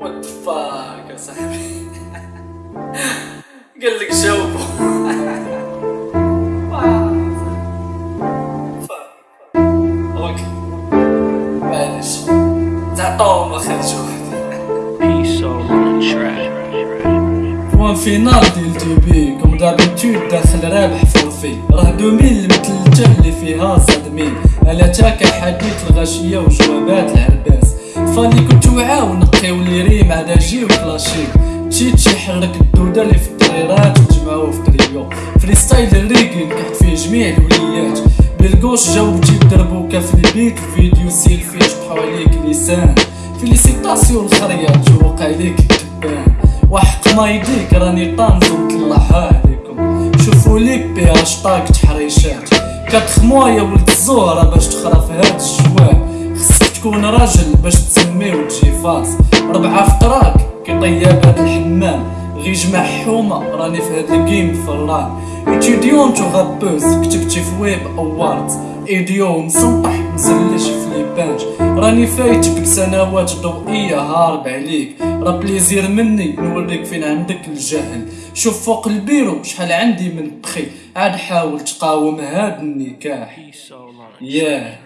وات فاك يا صاحبي؟ قال لك track. بوان فينال ديال تي بي كوم دابيتود داخل رابح فورفي راه دومين المثلجة اللي فيها صدمين ألا تاكا حديث الغاشية وجوابات العرباس فاني كنت وعاو نقيو لي ريم على جي وكلاشي مشيت شي حرك الدودة اللي في التريرات وجمعوه في تريو فريستايل الريغي نكحت فيه جميع الوليات بالقوش جاو جيب دربوكا في البيت الفيديو سيلفي شبحو عليك لسان. فيليسيتاسيون الخريات جو وقع ليك التبان. وحق ما يديك راني طانز ونطلعها عليكم شوفوا ليك بها شطاق تحريشات. كتخموا يا ولد الزهرة باش تخرى في هاد خصك تكون راجل باش تسمي وتجي فاس. ربعة في طراك كيطيب هاد الحمام. غي جمع حومة راني في هاد الجيم فران اتيديونت وغابوز كتبتي في ويب اواردز ايديو مسنطح مزلش في لي بانج راني فايتك بسنوات ضوئية هارب عليك. راه بليزير مني نوريك فين عندك الجهل. شوف فوق البيرو شحال عندي من بخي عاد حاول تقاوم هاد النكاح. ياه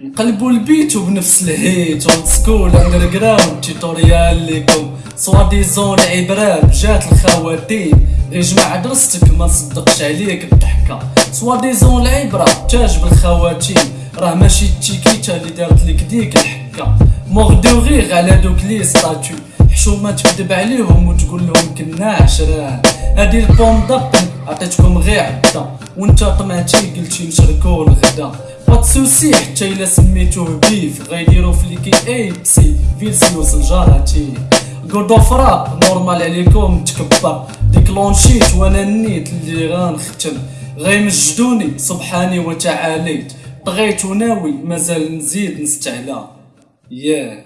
نقلبوا البيت وبنفس الهيت سكول اندر جراوند تيتوريال ليكم سوا ديزون عبرات جات الخواتيم. غير جمع درستك ما نصدقش عليك الضحكة سوا ديزون العبرة تاج بالخواتيم. راه ماشي التيكيتا اللي دارت لك ديك الحكة. مغدو غير على دوك لي ستاتو حشومة تكذب عليهم وتقول لهم كنا عشران هادي البوم دبل عطيتكم غير عدا وانت طمعتي قلتي نشركو الغدا. باتسوسي حتى إلا سميتوه بيف. غيديرو في ليكي اي بسي فيلسيوس الجاراتي جود اوف راب نورمال عليكم تكبر. ديكلونشيت وأنا النيت اللي غنختم. غيمجدوني سبحاني وتعاليت. طغيت وناوي مازال نزيد نستعلى. ياه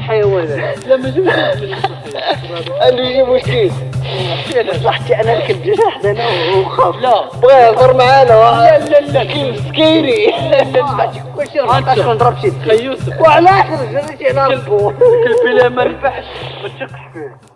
حيوانات لا ما جبتش قال لي يجيبوا كيس صحتي أنا ركب جناح أنا وخاف. لا بغا يهضر معانا لا. لا لا كيف سكيري لا لا كل شيء راه نضرب شي يوسف. وعلى آخر جريتي أنا ربو كل بلا ما نفحش ما تشقش فيه.